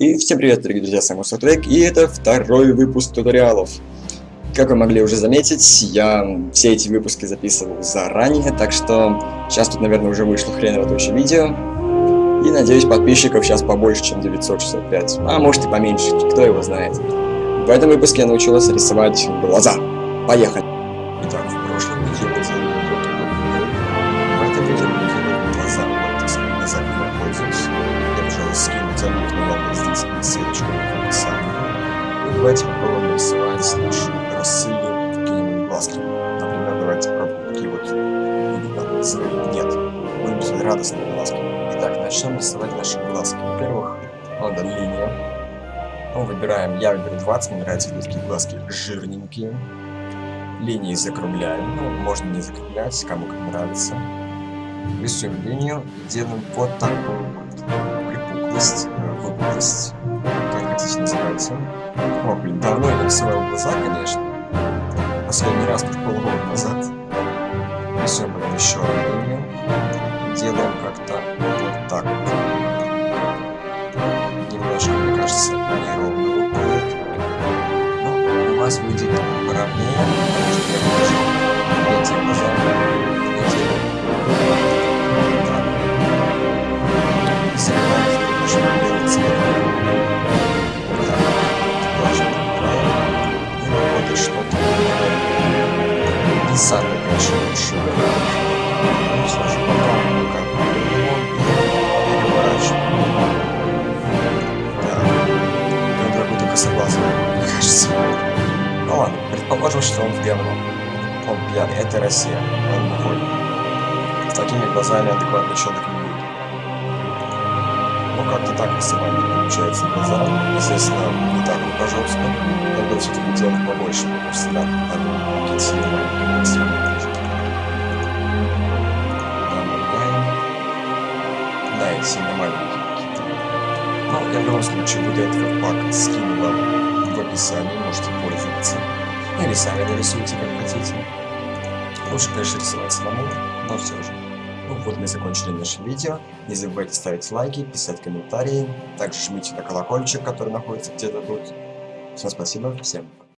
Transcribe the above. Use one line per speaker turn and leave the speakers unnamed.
И всем привет, дорогие друзья, с вами Сотрек, и это второй выпуск туториалов. Как вы могли уже заметить, я все эти выпуски записывал заранее, так что сейчас тут, наверное, уже вышло хреново туча видео. И надеюсь, подписчиков сейчас побольше, чем 965, а может и поменьше, кто его знает. В этом выпуске я научилась рисовать глаза. Поехали! Итак, в прошлом видео мы ссылочку в описании. И давайте попробуем нарисовать наши росые какие-нибудь глазки. Например, давайте попробуем такие вот, злые, нет, будем рисовать радостные глазки. Итак, начнем рисовать наши глазки. Во-первых, надо линия. Ну, выбираем, я выберу 20, мне нравятся такие глазки жирненькие. Линии закругляем, ну, можно не закруглять, кому как нравится. Рисуем линию делаем вот такую вот припуклость, выпуклость, как хотите называйте. О, блин, давно я рисовал глаза, конечно. Последний раз уж полгода назад. Рисуем потом еще одну линию. Делаем как-то вот так вот. Немножко, мне кажется, неровно выходит. Но у вас выйдет поровнее, потому что я Самый большой. Ну, все же пока как бы ремонт переворачиваем. Да. Надо какой-то косоглазый, мне кажется. Ну ладно, предположим, что он в говно. Он пьяный, это Россия, он бухой. С такими глазами адекватный человек не будет. Ну как-то так рисовать не получается глаза. Естественно, не так по-жестко. Надо все-таки делать побольше, потому что всегда надо какие-то сильные экстремальные сильно маленькие какие-то. Но я в любом случае вот этот пак скину вам в описании, можете пользоваться. Или сами нарисуйте, как хотите. Лучше, конечно, рисовать самому, но все же. Ну вот мы закончили наше видео. Не забывайте ставить лайки, писать комментарии. Также жмите на колокольчик, который находится где-то тут. Всем спасибо, всем пока.